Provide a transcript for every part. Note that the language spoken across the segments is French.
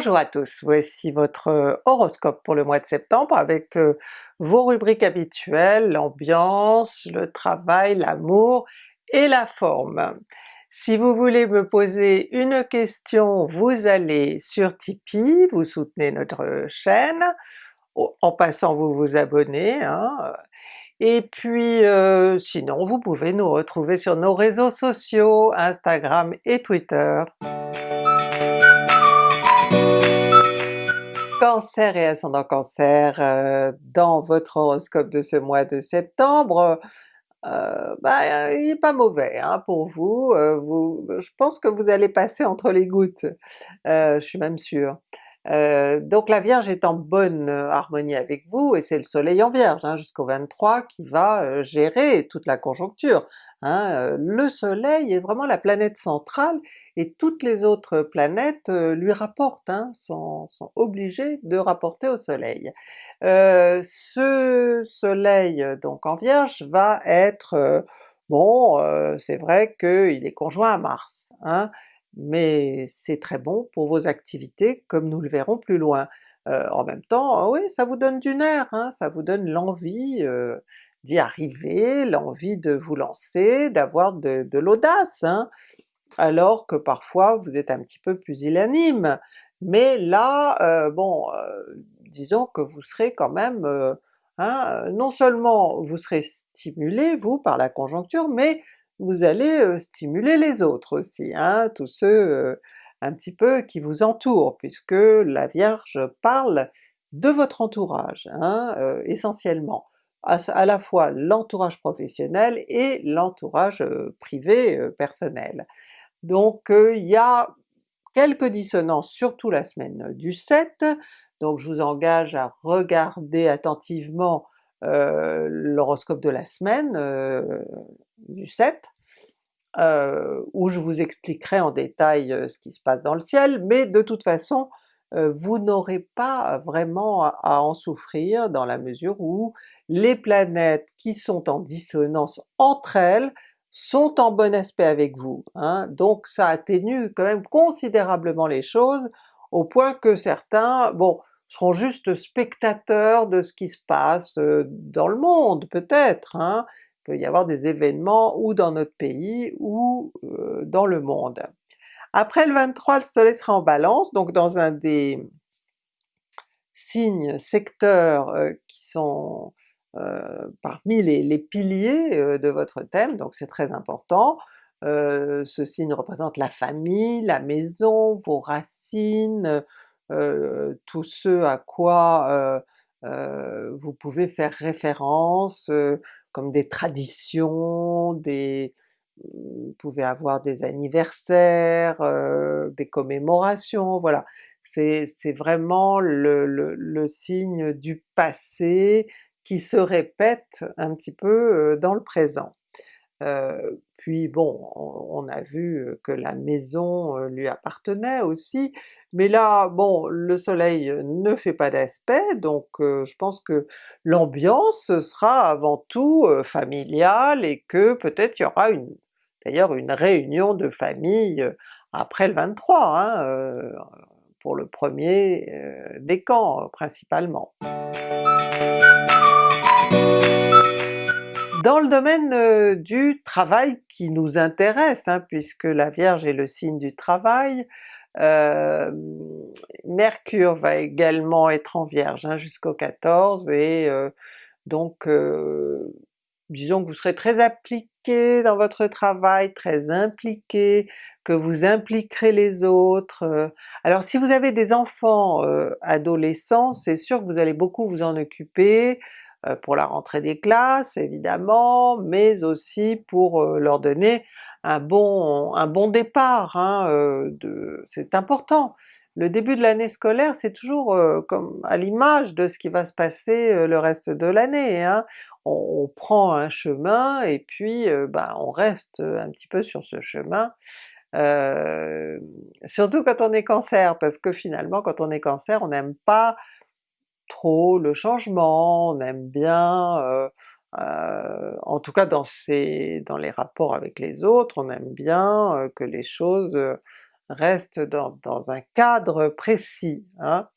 Bonjour à tous, voici votre horoscope pour le mois de septembre avec vos rubriques habituelles, l'ambiance, le travail, l'amour et la forme. Si vous voulez me poser une question, vous allez sur Tipeee, vous soutenez notre chaîne, en passant vous vous abonnez, hein. et puis sinon vous pouvez nous retrouver sur nos réseaux sociaux, Instagram et Twitter. Cancer et ascendant Cancer, euh, dans votre horoscope de ce mois de septembre, euh, bah, il n'est pas mauvais hein, pour vous, euh, vous, je pense que vous allez passer entre les gouttes, je suis même sûre. donc la Vierge est en bonne harmonie avec vous, et c'est le soleil en Vierge hein, jusqu'au 23 qui va gérer toute la conjoncture. Hein, le soleil est vraiment la planète centrale et toutes les autres planètes lui rapportent, hein, sont, obligées de rapporter au soleil. ce soleil donc en Vierge va être, bon c'est vrai qu'il est conjoint à Mars, hein, mais c'est très bon pour vos activités comme nous le verrons plus loin. en même temps, oui ça vous donne du nerf, hein, ça vous donne l'envie d'y arriver, l'envie de vous lancer, d'avoir de, l'audace, hein, alors que parfois vous êtes un petit peu pusillanime. Mais là, euh, bon, euh, disons que vous serez quand même, euh, hein, non seulement vous serez stimulé vous par la conjoncture, mais vous allez stimuler les autres aussi, hein, tous ceux un petit peu qui vous entourent, puisque la Vierge parle de votre entourage, hein, essentiellement à, la fois l'entourage professionnel et l'entourage privé personnel. Donc il y a quelques dissonances, surtout la semaine du 7, donc je vous engage à regarder attentivement l'horoscope de la semaine du 7, où je vous expliquerai en détail ce qui se passe dans le ciel, mais de toute façon vous n'aurez pas vraiment à en souffrir dans la mesure où les planètes qui sont en dissonance entre elles sont en bon aspect avec vous, hein. donc ça atténue quand même considérablement les choses, au point que certains, bon, seront juste spectateurs de ce qui se passe dans le monde peut-être, hein. il peut y avoir des événements ou dans notre pays ou dans le monde. Après le 23, le soleil sera en Balance, donc dans un des signes, secteurs qui sont parmi les, piliers de votre thème, donc c'est très important. ce signe représente la famille, la maison, vos racines, tout ce à quoi vous pouvez faire référence, comme des traditions, des, vous pouvez avoir des anniversaires, des commémorations, voilà. C'est vraiment le, signe du passé qui se répète un petit peu dans le présent. puis bon, on a vu que la maison lui appartenait aussi, mais là, bon, le soleil ne fait pas d'aspect, donc je pense que l'ambiance sera avant tout familiale et que peut-être il y aura une d'ailleurs une réunion de famille après le 23, hein, pour le premier décan principalement. Dans le domaine du travail qui nous intéresse, hein, puisque la Vierge est le signe du travail, Mercure va également être en Vierge hein, jusqu'au 14 et donc disons que vous serez très appliqué dans votre travail, très impliqué, que vous impliquerez les autres. Alors si vous avez des enfants adolescents, c'est sûr que vous allez beaucoup vous en occuper, pour la rentrée des classes évidemment, mais aussi pour leur donner un bon, un bon départ, hein, c'est important. Le début de l'année scolaire c'est toujours comme à l'image de ce qui va se passer le reste de l'année. Hein. On, prend un chemin et puis ben, on reste un petit peu sur ce chemin, surtout quand on est Cancer, parce que finalement quand on est Cancer on n'aime pas trop le changement, on aime bien en tout cas dans, dans les rapports avec les autres, on aime bien que les choses reste dans, un cadre précis. Hein.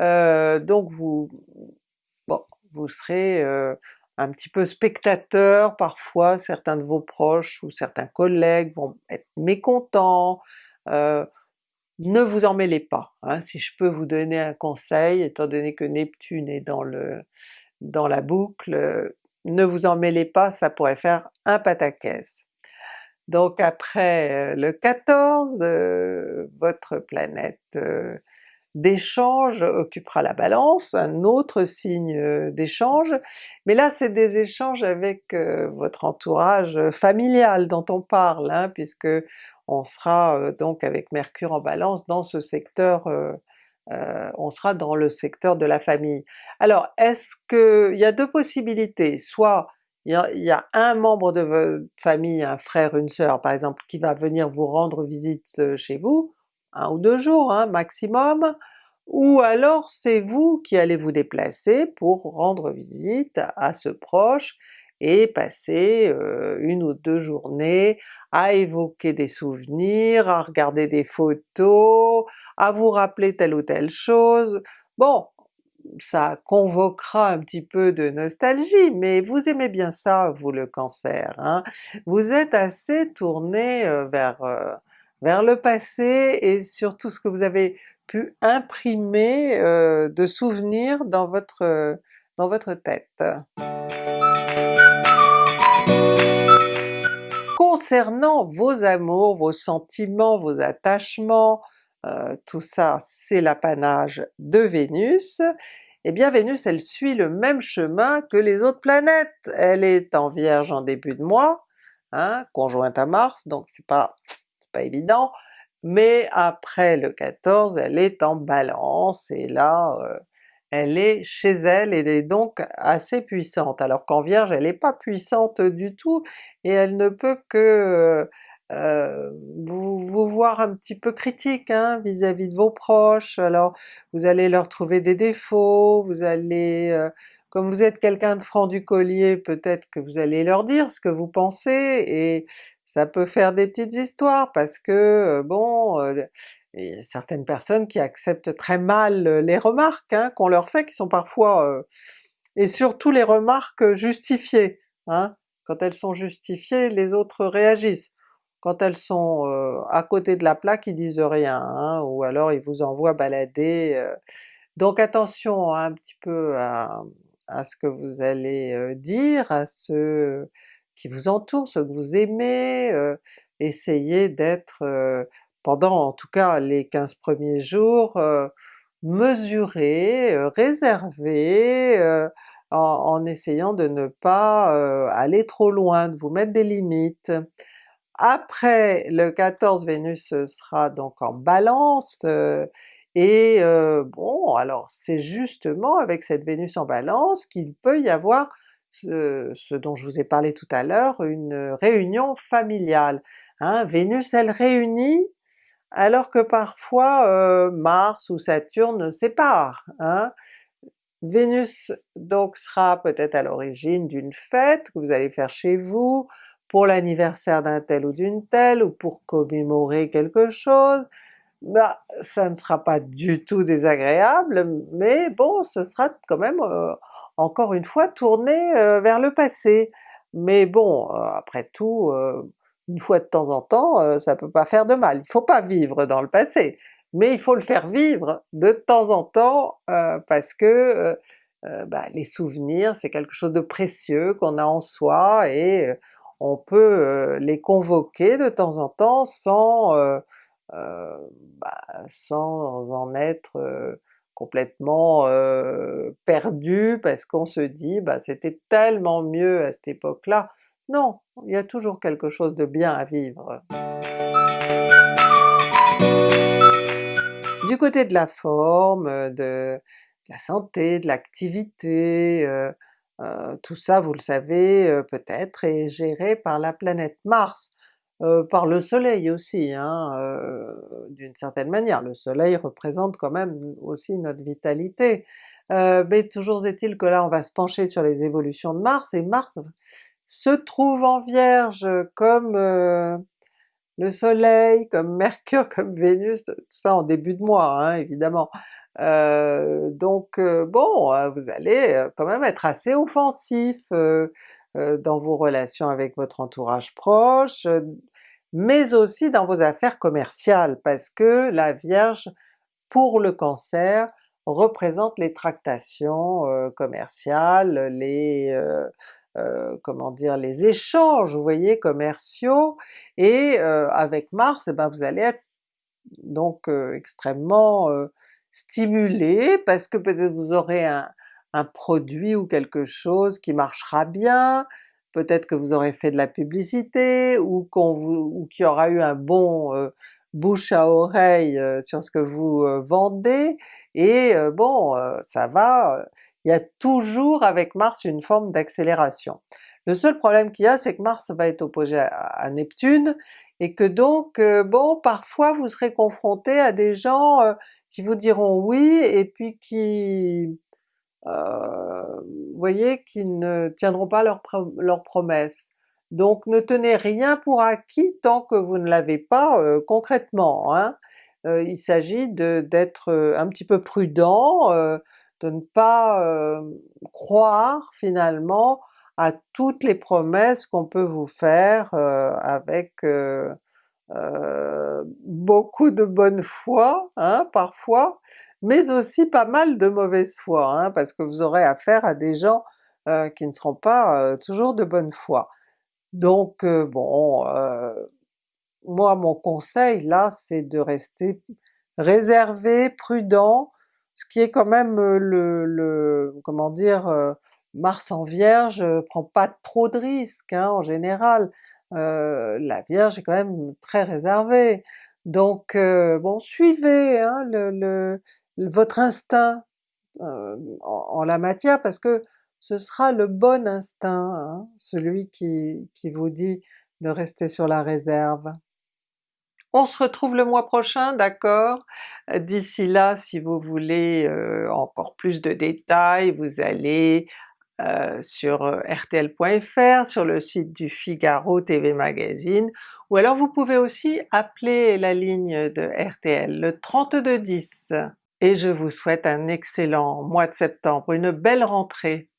Euh, donc vous, serez euh, un petit peu spectateur parfois, certains de vos proches ou certains collègues vont être mécontents, euh, ne vous en mêlez pas. Hein. Si je peux vous donner un conseil, étant donné que Neptune est dans, le, dans la boucle, ne vous en mêlez pas, ça pourrait faire un pataquès. Donc après le 14, votre planète d'échange occupera la Balance, un autre signe d'échange, mais là c'est des échanges avec votre entourage familial dont on parle, hein, puisque on sera donc avec Mercure en Balance dans ce secteur, on sera dans le secteur de la famille. Alors est-ce que... il y a deux possibilités, soit il y, a, un membre de votre famille, un frère, une sœur par exemple, qui va venir vous rendre visite chez vous, un ou deux jours hein, maximum, ou alors c'est vous qui allez vous déplacer pour rendre visite à ce proche et passer une ou deux journées à évoquer des souvenirs, à regarder des photos, à vous rappeler telle ou telle chose. Bon, ça convoquera un petit peu de nostalgie, mais vous aimez bien ça vous le Cancer, hein? vous êtes assez tourné vers vers le passé et sur tout ce que vous avez pu imprimer euh, de souvenirs dans votre, dans votre tête. Concernant vos amours, vos sentiments, vos attachements, euh, tout ça c'est l'apanage de Vénus, eh bien Vénus elle suit le même chemin que les autres planètes, elle est en Vierge en début de mois, hein, conjointe à Mars, donc c'est pas évident, mais après le 14 elle est en Balance. Et là euh, elle est chez elle et elle est donc assez puissante, alors qu'en Vierge elle n'est pas puissante du tout et elle ne peut que euh, vous, voir un petit peu critique hein, vis-à-vis de vos proches, alors vous allez leur trouver des défauts, vous allez... Euh, comme vous êtes quelqu'un de franc du collier, peut-être que vous allez leur dire ce que vous pensez, et ça peut faire des petites histoires parce que bon, a certaines personnes qui acceptent très mal les remarques hein, qu'on leur fait, qui sont parfois... et surtout les remarques justifiées, hein. quand elles sont justifiées les autres réagissent. Quand elles sont à côté de la plaque ils disent rien, hein, ou alors ils vous envoient balader. Donc attention un petit peu à, à ce que vous allez dire, à ce qui vous entourent, ceux que vous aimez, euh, essayez d'être, euh, pendant en tout cas les 15 premiers jours, euh, mesuré, réservé, en, en, essayant de ne pas aller trop loin, de vous mettre des limites. Après le 14 Vénus sera donc en Balance, et bon alors c'est justement avec cette Vénus en Balance qu'il peut y avoir ce, dont je vous ai parlé tout à l'heure, une réunion familiale. Hein. Vénus elle réunit alors que parfois euh, Mars ou Saturne séparent. Hein. Vénus donc sera peut-être à l'origine d'une fête que vous allez faire chez vous, pour l'anniversaire d'un tel ou d'une telle, ou pour commémorer quelque chose, bah, ça ne sera pas du tout désagréable, mais bon ce sera quand même euh, encore une fois tourné euh, vers le passé. Mais bon, après tout, une fois de temps en temps, ça peut pas faire de mal. Il faut pas vivre dans le passé, mais il faut le faire vivre de temps en temps parce que bah, les souvenirs c'est quelque chose de précieux qu'on a en soi et on peut les convoquer de temps en temps sans, bah, sans en être complètement euh, perdu parce qu'on se dit bah c'était tellement mieux à cette époque-là. Non, il y a toujours quelque chose de bien à vivre. Du côté de la forme, de la santé, de l'activité, euh, euh, tout ça vous le savez peut-être est géré par la planète Mars. Euh, par le soleil aussi, hein, euh, d'une certaine manière. Le soleil représente quand même aussi notre vitalité. Euh, mais toujours est-il que là on va se pencher sur les évolutions de Mars, et Mars se trouve en Vierge comme le soleil, comme Mercure, comme Vénus, tout ça en début de mois hein, évidemment. Euh, donc bon, vous allez quand même être assez offensif dans vos relations avec votre entourage proche, mais aussi dans vos affaires commerciales, parce que la Vierge, pour le Cancer, représente les tractations euh, commerciales, les euh, euh, comment dire, les échanges, vous voyez, commerciaux, et avec Mars, eh ben vous allez être donc extrêmement stimulé parce que peut-être vous aurez un, produit ou quelque chose qui marchera bien, peut-être que vous aurez fait de la publicité, ou qu'il y aura eu un bon euh, bouche à oreille euh, sur ce que vous euh, vendez, et bon ça va, il y a toujours avec Mars une forme d'accélération. Le seul problème qu'il y a c'est que Mars va être opposé à, Neptune, et que donc bon parfois vous serez confronté à des gens qui vous diront oui et puis qui euh, voyez, qui ne tiendront pas leurs leur promesses. Donc ne tenez rien pour acquis tant que vous ne l'avez pas euh, concrètement. Hein. Euh, il s'agit d'être un petit peu prudent, de ne pas croire finalement à toutes les promesses qu'on peut vous faire avec beaucoup de bonne foi hein, parfois, mais aussi pas mal de mauvaise foi, hein, parce que vous aurez affaire à des gens qui ne seront pas toujours de bonne foi. Donc bon, moi mon conseil là c'est de rester réservé, prudent, ce qui est quand même le, le comment dire, Mars en Vierge prend pas trop de risques hein, en général, la Vierge est quand même très réservée. Donc bon, suivez hein, le, votre instinct euh, en, la matière parce que ce sera le bon instinct, hein, celui qui, qui vous dit de rester sur la réserve. On se retrouve le mois prochain, d'accord? D'ici là, si vous voulez euh, encore plus de détails, vous allez euh, sur rtl.fr, sur le site du Figaro TV Magazine, ou alors vous pouvez aussi appeler la ligne de RTL, le 3210 et je vous souhaite un excellent mois de septembre, une belle rentrée!